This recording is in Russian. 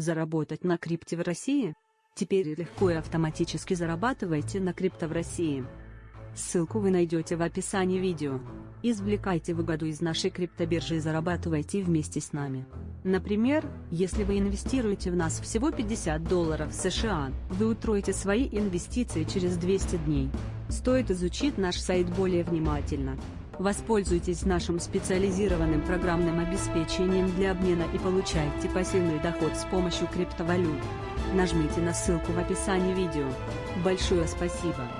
Заработать на крипте в России? Теперь легко и автоматически зарабатывайте на крипто в России. Ссылку вы найдете в описании видео. Извлекайте выгоду из нашей криптобиржи и зарабатывайте вместе с нами. Например, если вы инвестируете в нас всего 50 долларов США, вы утроите свои инвестиции через 200 дней. Стоит изучить наш сайт более внимательно. Воспользуйтесь нашим специализированным программным обеспечением для обмена и получайте пассивный доход с помощью криптовалют. Нажмите на ссылку в описании видео. Большое спасибо!